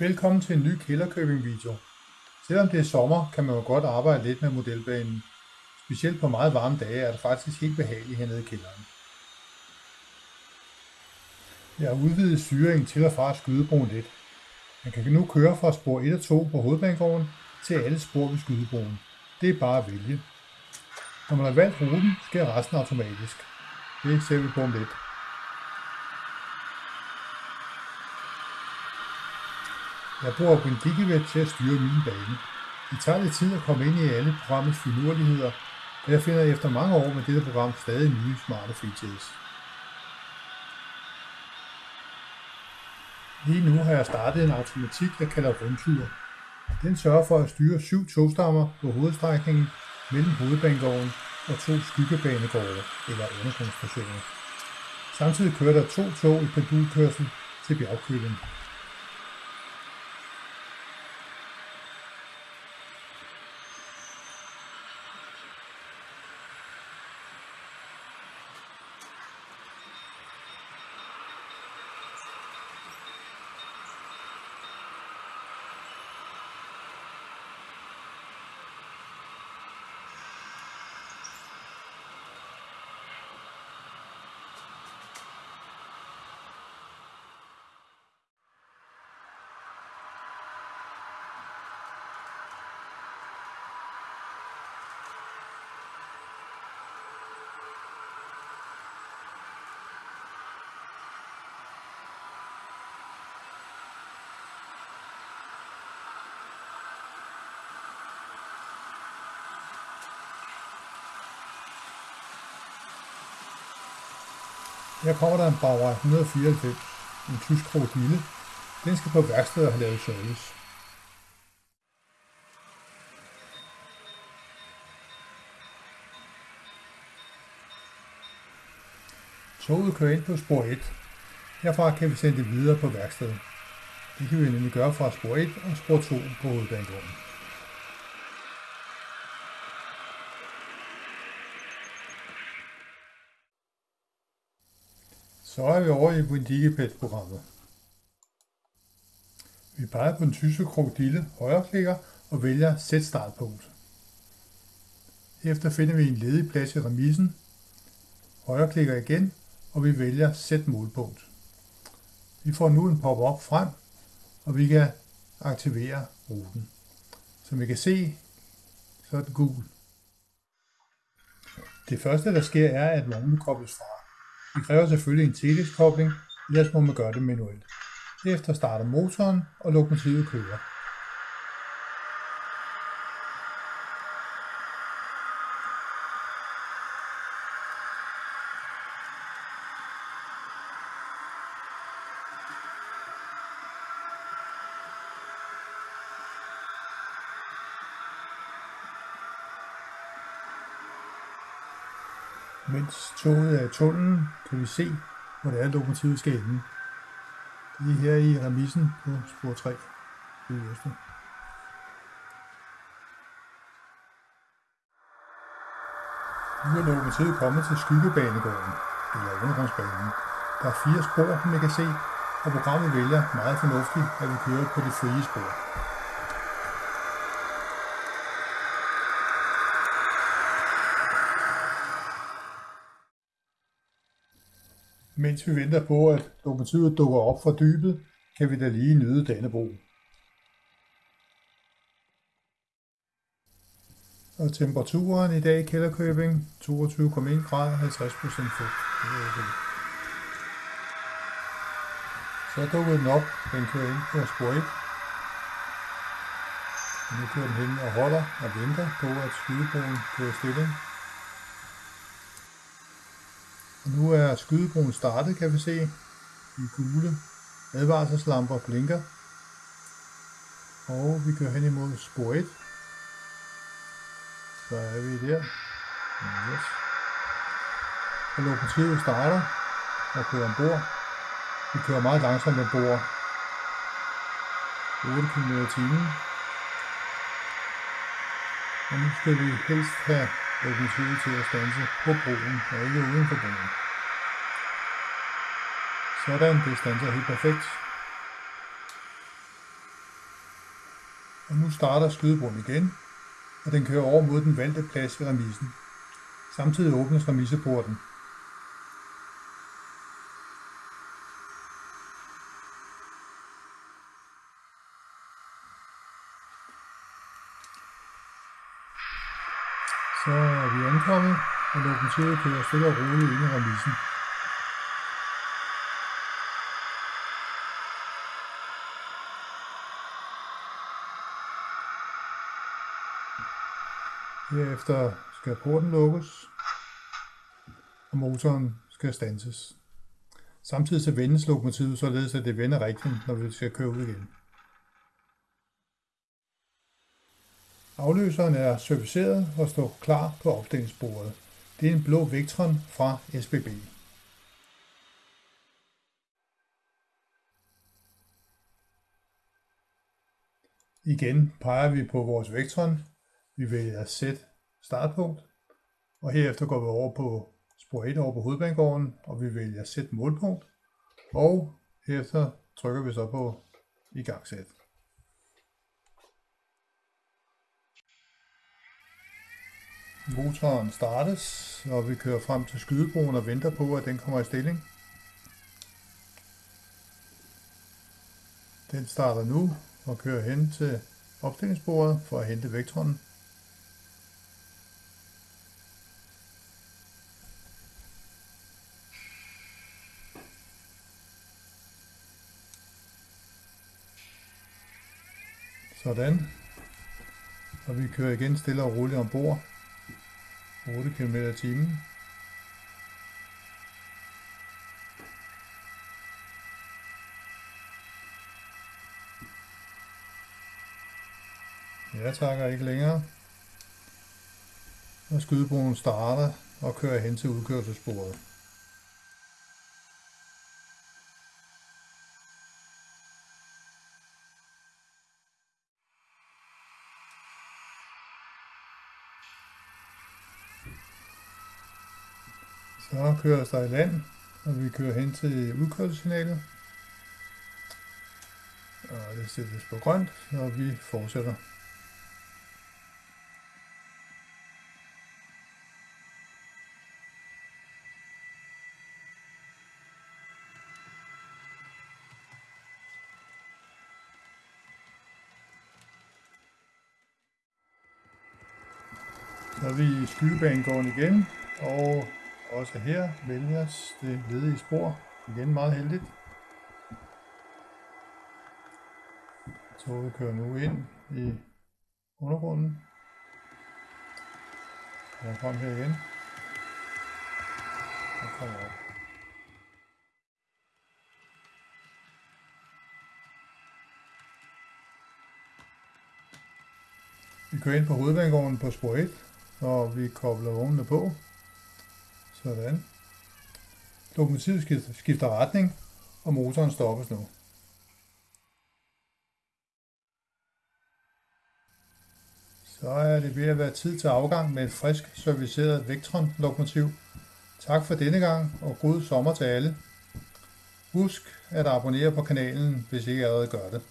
Velkommen til en ny Kælderkøbing video. Selvom det er sommer, kan man jo godt arbejde lidt med modelbanen. Specielt på meget varme dage er det faktisk helt behageligt hernede i kælderen. Jeg har udvidet styringen til og fra skydebroen lidt. Man kan nu køre fra spor 1 og 2 på hovedbanegården til alle spor ved skydebroen. Det er bare at vælge. Når man har valgt ruten, sker resten automatisk. Det ser vi på om lidt. Jeg bruger Windigivet til at styre min bane. Det tager lidt tid at komme ind i alle programmets finurligheder, og jeg finder efter mange år med dette program stadig nye smarte features. Lige nu har jeg startet en automatik, jeg kalder rundtur. Den sørger for at styre syv togstammer på hovedstrækningen mellem hovedbanegården og to skyggebanegårde eller undergrundsstationer. Samtidig kører der to tog i pendulkørsel til bjergkølen. Her kommer der en Bauer 194, en tysk krokodille. Den skal på værksted og have lavet service. Toget kører ind på spor 1. Herfra kan vi sende det videre på værkstedet. Det kan vi nemlig gøre fra spor 1 og spor 2 på hovedbanegården. Så er vi over i Windigipet-programmet. Vi peger på den tyske krokodille, højreklikker og vælger Sæt startpunkt. Efter finder vi en ledig plads i remisen, højreklikker igen, og vi vælger Sæt målpunkt. Vi får nu en pop-up frem, og vi kan aktivere ruten. Som vi kan se, så er den gul. Det første, der sker, er, at vognen kobles fra. Det kræver selvfølgelig en teleskobling, ellers må man gøre det manuelt. Derefter starter motoren, og lokomotivet kører. Mens toget er i tunnelen, kan vi se, hvor det er, lokomotivet skal ende. Det er her i remissen på spor 3. Øverste. Nu er lokomotivet kommet til skyggebanegården, eller undergrundsbanen. Der er fire spor, som man kan se, og programmet vælger meget fornuftigt, at vi kører på de frie spor. Mens vi venter på, at lokomotivet dukker op fra dybet, kan vi da lige nyde Dannebro. Og temperaturen i dag i Kælderkøbing 22,1 grader 50 procent fugt. Så dukker den op, den kører ind på spor 1. Og nu kører den hen og holder og venter på, at skydebroen kører stilling. Og nu er skydebroen startet, kan vi se. De gule advarselslamper blinker. Og vi kører hen imod spor 1. Så er vi der. Yes. Og lokomotivet starter og kører ombord. Vi kører meget langsomt ombord. 8 km i timen. Og nu skal vi helst have lokomotivet til at stanse på broen og ikke uden for broen. Sådan, det stanser helt perfekt. Og nu starter skydebroen igen, og den kører over mod den valgte plads ved remisen. Samtidig åbnes remiseporten. Så er vi ankommet, og lokomotivet kører stille og roligt ind i remisen. Herefter skal porten lukkes, og motoren skal stanses. Samtidig så vendes lokomotivet således, at det vender rigtigt, når vi skal køre ud igen. Afløseren er serviceret og står klar på opstillingsbordet. Det er en blå Vectron fra SBB. Igen peger vi på vores Vectron. Vi vælger sæt startpunkt, og herefter går vi over på spor 1 over på hovedbanegården, og vi vælger sæt målpunkt, og herefter trykker vi så på igangsæt. Motoren startes, og vi kører frem til skydebroen og venter på, at den kommer i stilling. Den starter nu og kører hen til opstillingsbordet for at hente vektoren. Sådan. Og vi kører igen stille og roligt ombord. 8 km i timen. Jeg takker ikke længere. Og skydebroen starter og kører hen til udkørselsbordet. Så kører der i land, og vi kører hen til udkørselssignalet. Og det sættes på grønt, og vi fortsætter. Så er vi i skydebanegården igen, og også her vælges det ledige spor. Igen meget heldigt. Toget kører nu ind i undergrunden. Og frem her igen. Og kommer op. Vi kører ind på hovedbanegården på spor 1, og vi kobler vognene på. Sådan. Lokomotivet skifter, retning, og motoren stoppes nu. Så er det ved at være tid til afgang med et frisk serviceret Vectron-lokomotiv. Tak for denne gang, og god sommer til alle. Husk at abonnere på kanalen, hvis I ikke allerede gør det.